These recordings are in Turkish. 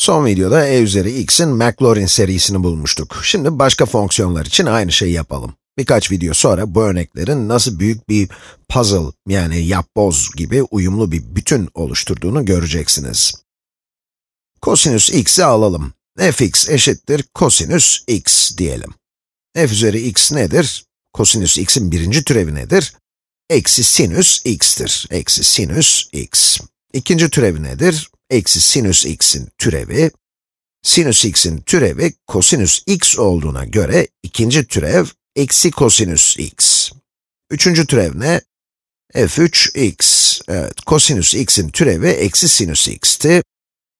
Son videoda e üzeri x'in Maclaurin serisini bulmuştuk. Şimdi başka fonksiyonlar için aynı şeyi yapalım. Birkaç video sonra bu örneklerin nasıl büyük bir puzzle yani yapboz gibi uyumlu bir bütün oluşturduğunu göreceksiniz. Kosinüs x'i alalım. fx eşittir kosinüs x diyelim. f üzeri x nedir? Kosinüs x'in birinci türevi nedir? Eksi sinüs x'tir. Eksi sinüs x. İkinci türevi nedir? Eksi sinüs x'in türevi. Sinüs x'in türevi kosinüs x olduğuna göre ikinci türev eksi kosinüs x. Üçüncü türev ne? f3x. Evet, kosinüs x'in türevi eksi sinüs x'ti.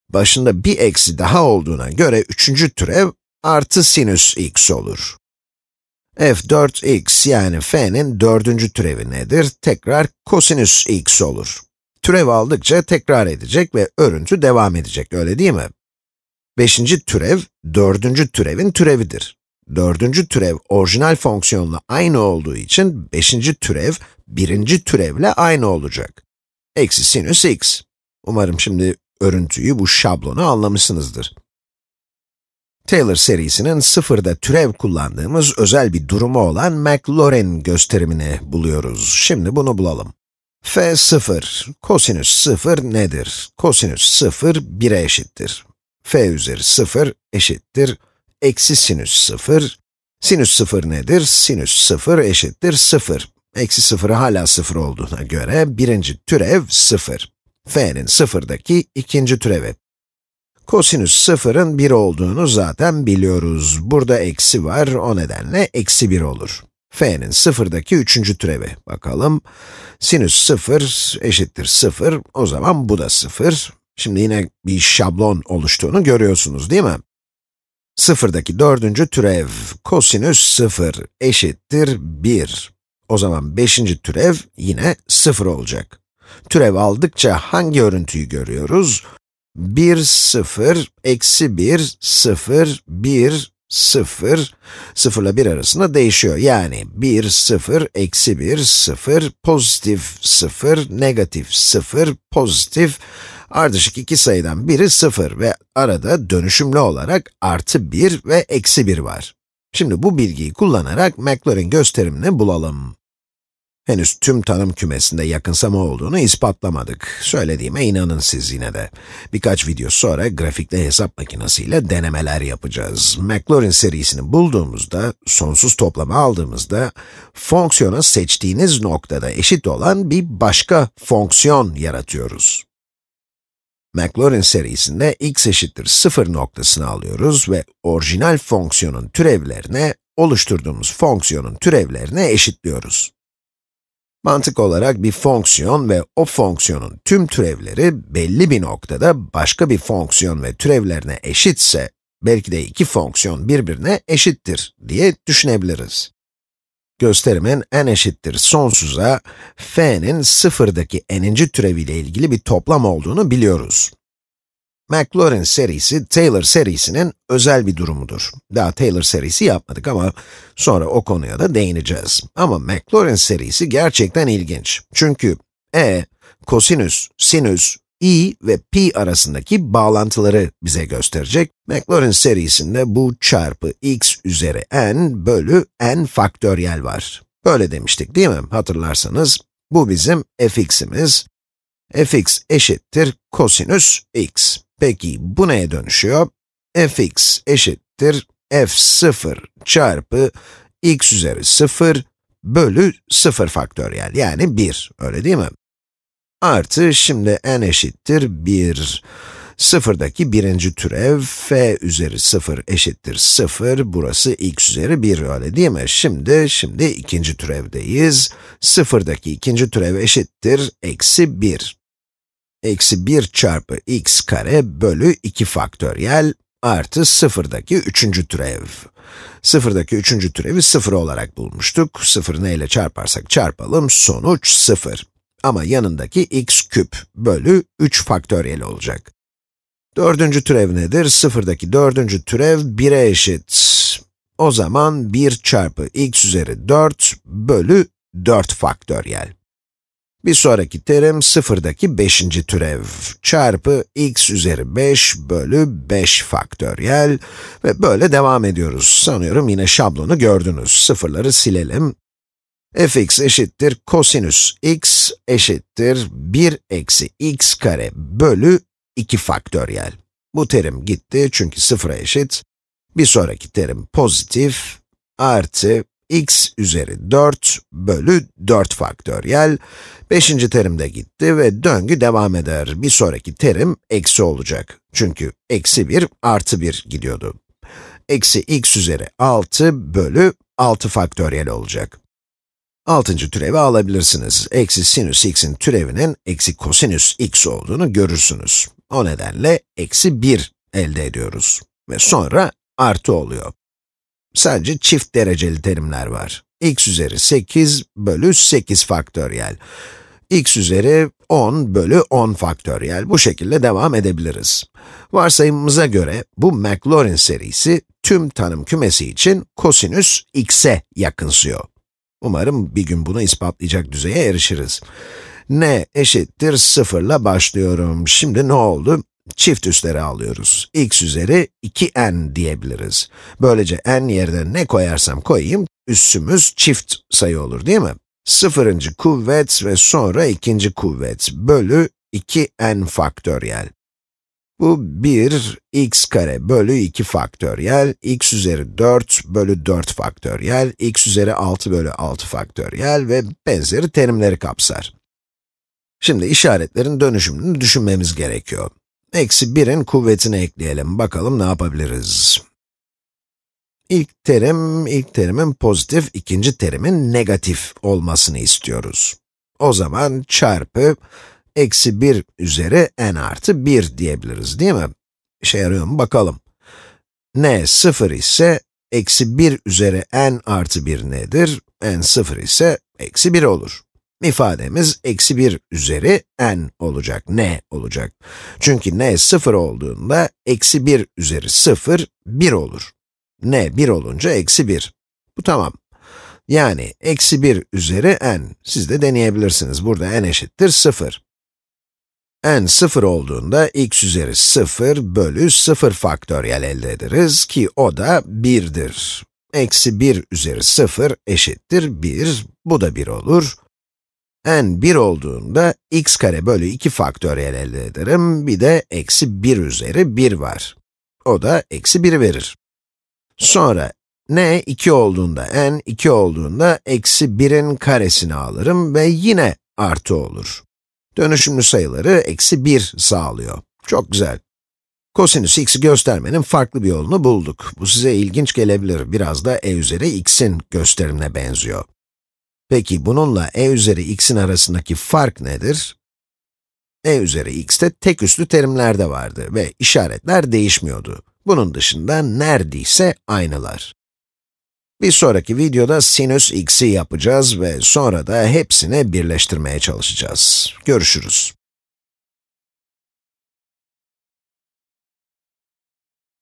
Başında bir eksi daha olduğuna göre üçüncü türev artı sinüs x olur. f4x yani f'nin dördüncü türevi nedir? Tekrar kosinüs x olur. Türev aldıkça tekrar edecek ve örüntü devam edecek, öyle değil mi? Beşinci türev, dördüncü türevin türevidir. Dördüncü türev orijinal fonksiyonla aynı olduğu için beşinci türev, birinci türevle aynı olacak. Eksi sinüs x. Umarım şimdi örüntüyü, bu şablonu anlamışsınızdır. Taylor serisinin sıfırda türev kullandığımız özel bir durumu olan Maclaurin gösterimini buluyoruz. Şimdi bunu bulalım. F 0, kosinüs 0 nedir? Kosinüs 0, 1'e eşittir. f üzeri 0 eşittir, eksi sinüs 0. Sinüs 0 nedir? Sinüs 0 eşittir 0. Eksi 0 hala 0 olduğuna göre birinci türev 0. f'nin 0'daki ikinci türevi. Kosinüs 0'ın 1 olduğunu zaten biliyoruz. Burada eksi var, o nedenle eksi 1 olur. F'nin 0'daki üçüncü türevi. Bakalım. Sinüs 0 eşittir 0, o zaman bu da 0. Şimdi yine bir şablon oluştuğunu görüyorsunuz değil mi? Sıfırdaki dördüncü türev, kosinüs 0 eşittir 1. O zaman beşinci türev yine 0 olacak. Türev aldıkça hangi örüntüyü görüyoruz? 1, 0, eksi 1, 0, 1, 0, 0 ile 1 arasında değişiyor. Yani 1, 0, eksi 1, 0, pozitif 0, negatif 0, pozitif, ardışık iki sayıdan biri 0 ve arada dönüşümlü olarak artı 1 ve eksi 1 var. Şimdi bu bilgiyi kullanarak Maclaurin gösterimini bulalım. Henüz tüm tanım kümesinde yakınsama olduğunu ispatlamadık. Söylediğime inanın siz yine de. Birkaç video sonra grafikli hesap makinesiyle denemeler yapacağız. Maclaurin serisini bulduğumuzda, sonsuz toplama aldığımızda, fonksiyona seçtiğiniz noktada eşit olan bir başka fonksiyon yaratıyoruz. Maclaurin serisinde x eşittir 0 noktasını alıyoruz ve orijinal fonksiyonun türevlerine, oluşturduğumuz fonksiyonun türevlerine eşitliyoruz. Mantık olarak bir fonksiyon ve o fonksiyonun tüm türevleri belli bir noktada başka bir fonksiyon ve türevlerine eşitse, belki de iki fonksiyon birbirine eşittir diye düşünebiliriz. Gösterimin n eşittir sonsuza, f'nin sıfırdaki n'inci türeviyle ilgili bir toplam olduğunu biliyoruz. Maclaurin serisi, Taylor serisinin özel bir durumudur. Daha Taylor serisi yapmadık ama sonra o konuya da değineceğiz. Ama Maclaurin serisi gerçekten ilginç. Çünkü e, kosinüs, sinüs, i ve pi arasındaki bağlantıları bize gösterecek. Maclaurin serisinde bu çarpı x üzeri n bölü n faktöriyel var. Böyle demiştik değil mi? Hatırlarsanız, bu bizim fx'imiz. fx eşittir kosinüs x. Peki bu neye dönüşüyor? fx eşittir f0 çarpı x üzeri 0 bölü 0 faktöriyel, yani 1, öyle değil mi? Artı, şimdi n eşittir 1. Sıfırdaki birinci türev, f üzeri 0 eşittir 0, burası x üzeri 1, öyle değil mi? Şimdi, şimdi ikinci türevdeyiz. Sıfırdaki ikinci türev eşittir eksi 1 eksi 1 çarpı x kare bölü 2 faktöriyel artı sıfırdaki üçüncü türev. Sıfırdaki üçüncü türevi sıfır olarak bulmuştuk. Sıfır neyle çarparsak çarpalım, sonuç sıfır. Ama yanındaki x küp bölü 3 faktöriyel olacak. Dördüncü türev nedir? Sıfırdaki dördüncü türev 1'e eşit. O zaman 1 çarpı x üzeri 4 bölü 4 faktöriyel. Bir sonraki terim sıfırdaki beşinci türev çarpı x üzeri 5 bölü 5 faktöriyel ve böyle devam ediyoruz. Sanıyorum yine şablonu gördünüz. Sıfırları silelim. fx eşittir kosinüs x eşittir 1 eksi x kare bölü 2 faktöriyel. Bu terim gitti çünkü sıfıra eşit. Bir sonraki terim pozitif artı x üzeri 4 bölü 4 faktöriyel. Beşinci terim de gitti ve döngü devam eder. Bir sonraki terim eksi olacak. Çünkü eksi 1 artı 1 gidiyordu. Eksi x üzeri 6 bölü 6 faktöriyel olacak. Altıncı türevi alabilirsiniz. Eksi sinüs x'in türevinin eksi kosinüs x olduğunu görürsünüz. O nedenle eksi 1 elde ediyoruz. Ve sonra artı oluyor. Sadece çift dereceli terimler var. x üzeri 8 bölü 8 faktöriyel. x üzeri 10 bölü 10 faktöriyel. Bu şekilde devam edebiliriz. Varsayımımıza göre bu Maclaurin serisi tüm tanım kümesi için kosinüs x'e yakınsıyor. Umarım bir gün bunu ispatlayacak düzeye erişiriz. n eşittir 0 ile başlıyorum. Şimdi ne oldu? Çift üsleri alıyoruz. x üzeri 2n diyebiliriz. Böylece n yerine ne koyarsam koyayım, üssümüz çift sayı olur değil mi? Sıfırıncı kuvvet ve sonra ikinci kuvvet bölü 2n faktöriyel. Bu 1 x kare bölü 2 faktöriyel, x üzeri 4 bölü 4 faktöriyel, x üzeri 6 bölü 6 faktöriyel ve benzeri terimleri kapsar. Şimdi işaretlerin dönüşümünü düşünmemiz gerekiyor. Eksi 1'in kuvvetini ekleyelim. Bakalım ne yapabiliriz? İlk terim, ilk terimin pozitif, ikinci terimin negatif olmasını istiyoruz. O zaman çarpı eksi 1 üzeri n artı 1 diyebiliriz değil mi? İşe yarıyor mu bakalım. n 0 ise eksi 1 üzeri n artı 1 nedir? n 0 ise eksi 1 olur ifademiz eksi 1 üzeri n olacak, n olacak. Çünkü n 0 olduğunda eksi 1 üzeri 0, 1 olur. n 1 olunca eksi 1. Bu tamam. Yani eksi 1 üzeri n. Siz de deneyebilirsiniz. Burada n eşittir 0. n 0 olduğunda x üzeri 0 bölü 0 faktöriyel elde ederiz ki o da 1'dir. Eksi 1 üzeri 0 eşittir 1, bu da 1 olur n 1 olduğunda x kare bölü 2 faktöriyel elde ederim. Bir de eksi 1 üzeri 1 var. O da eksi 1 verir. Sonra n 2 olduğunda, n 2 olduğunda eksi 1'in karesini alırım ve yine artı olur. Dönüşümlü sayıları eksi 1 sağlıyor. Çok güzel. Kosinüs x'i göstermenin farklı bir yolunu bulduk. Bu size ilginç gelebilir. Biraz da e üzeri x'in gösterimine benziyor. Peki bununla e üzeri x'in arasındaki fark nedir? e üzeri x'te tek üslü terimler de vardı ve işaretler değişmiyordu. Bunun dışında neredeyse aynılar. Bir sonraki videoda sinüs x'i yapacağız ve sonra da hepsini birleştirmeye çalışacağız. Görüşürüz.